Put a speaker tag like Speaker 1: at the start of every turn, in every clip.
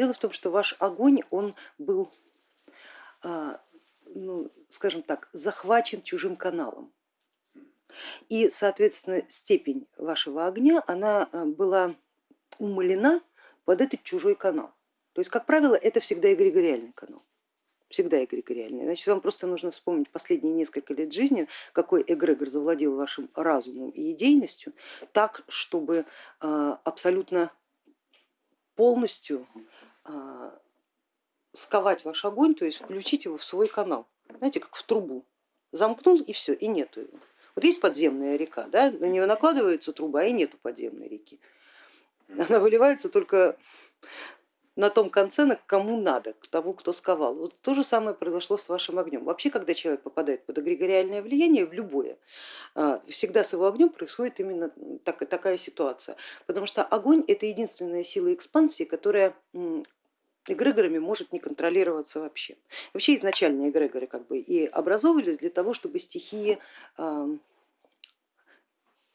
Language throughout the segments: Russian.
Speaker 1: Дело в том, что ваш огонь, он был, а, ну, скажем так, захвачен чужим каналом. И, соответственно, степень вашего огня, она а, была умолена под этот чужой канал. То есть, как правило, это всегда эгрегориальный канал всегда эгрегориальный. Значит, вам просто нужно вспомнить последние несколько лет жизни, какой эгрегор завладел вашим разумом и идейностью, так, чтобы а, абсолютно полностью сковать ваш огонь, то есть включить его в свой канал, знаете, как в трубу. Замкнул и все, и нету его. Вот есть подземная река, да, на нее накладывается труба, и нету подземной реки. Она выливается только на том конце, на кому надо, к тому, кто сковал. Вот то же самое произошло с вашим огнем. Вообще, когда человек попадает под эгрегориальное влияние, в любое, а, всегда с его огнем происходит именно так, такая ситуация, потому что огонь это единственная сила экспансии, которая эгрегорами может не контролироваться вообще. Вообще изначально эгрегоры как бы и образовывались для того, чтобы стихии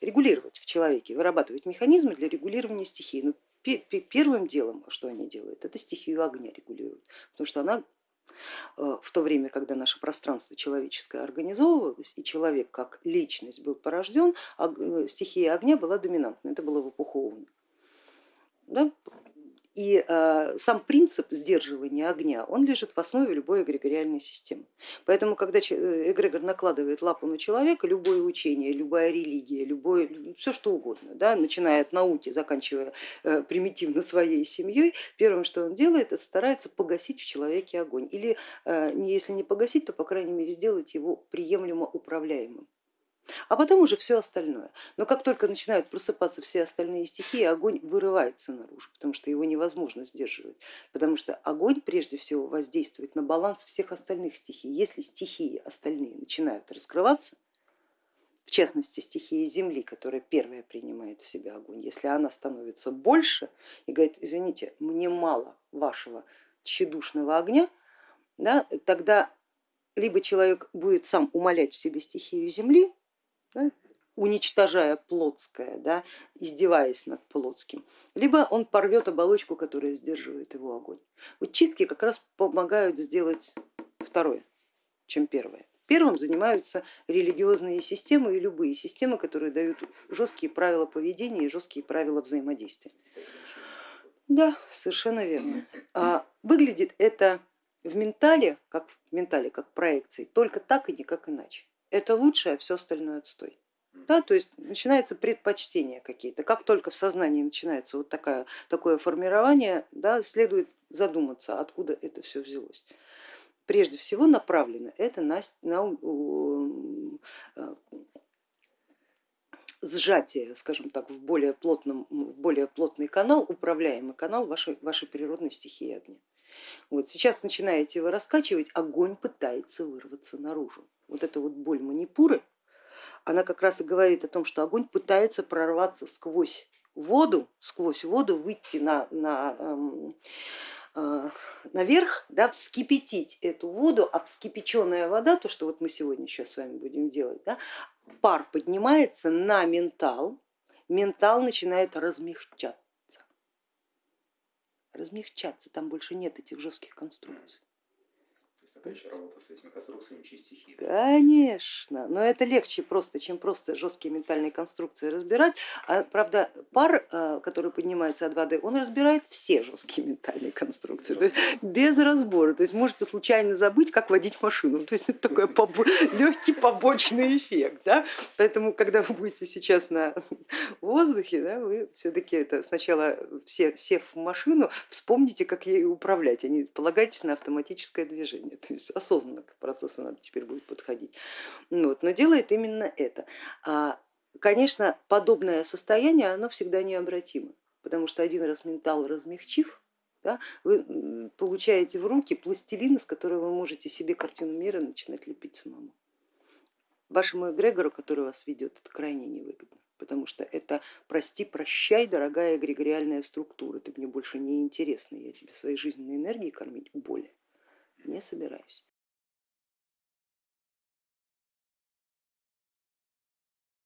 Speaker 1: регулировать в человеке, вырабатывать механизмы для регулирования стихий. Но первым делом, что они делают, это стихию огня регулируют, потому что она э, в то время, когда наше пространство человеческое организовывалось и человек как личность был порожден, э, стихия огня была доминантной, это было в эпоху. Да? И э, сам принцип сдерживания огня, он лежит в основе любой эгрегориальной системы. Поэтому, когда э, эгрегор накладывает лапу на человека, любое учение, любая религия, любое, все что угодно, да, начиная от науки, заканчивая э, примитивно своей семьей, первым, что он делает, это старается погасить в человеке огонь. Или если не погасить, то по крайней мере сделать его приемлемо управляемым а потом уже все остальное. Но как только начинают просыпаться все остальные стихии, огонь вырывается наружу, потому что его невозможно сдерживать, потому что огонь прежде всего воздействует на баланс всех остальных стихий. Если стихии остальные начинают раскрываться, в частности стихия земли, которая первая принимает в себя огонь, если она становится больше и говорит, извините, мне мало вашего тщедушного огня, да, тогда либо человек будет сам умолять в себе стихию земли, да, уничтожая плотское, да, издеваясь над плотским, либо он порвет оболочку, которая сдерживает его огонь. Вот чистки как раз помогают сделать второе, чем первое. Первым занимаются религиозные системы и любые системы, которые дают жесткие правила поведения и жесткие правила взаимодействия. Да, совершенно верно. А выглядит это в ментале, как в ментале, как проекции, только так и никак иначе это лучше, а все остальное отстой. Да, то есть начинается предпочтение какие-то. Как только в сознании начинается вот такая, такое формирование, да, следует задуматься, откуда это все взялось. Прежде всего направлено это на, на э, сжатие, скажем так, в более, плотном, в более плотный канал, управляемый канал вашей, вашей природной стихии огня. Вот сейчас начинаете его раскачивать, огонь пытается вырваться наружу. Вот эта вот боль манипуры, она как раз и говорит о том, что огонь пытается прорваться сквозь воду, сквозь воду выйти на, на, эм, э, наверх, да, вскипятить эту воду, а вскипяченная вода, то, что вот мы сегодня сейчас с вами будем делать, да, пар поднимается на ментал, ментал начинает размягчаться размягчаться, там больше нет этих жестких конструкций.
Speaker 2: Еще работа с этими конструкциями через стихии.
Speaker 1: Конечно, но это легче просто, чем просто жесткие ментальные конструкции разбирать. А, правда, пар, а, который поднимается от воды, он разбирает все жесткие ментальные конструкции, то есть без разбора. То есть можете случайно забыть, как водить машину. То есть это такой побо легкий побочный эффект. Да? Поэтому, когда вы будете сейчас на воздухе, да, вы все-таки это сначала все, сев в машину, вспомните, как ей управлять, а не полагайтесь на автоматическое движение есть осознанно к процессу надо теперь будет подходить. Вот, но делает именно это. А, конечно, подобное состояние, оно всегда необратимо, потому что один раз ментал размягчив, да, вы получаете в руки пластилин, из которого вы можете себе картину мира начинать лепить самому. Вашему эгрегору, который вас ведет, это крайне невыгодно, потому что это прости, прощай, дорогая эгрегориальная структура, ты мне больше не интересна, я тебе своей жизненной энергией кормить более не собираюсь.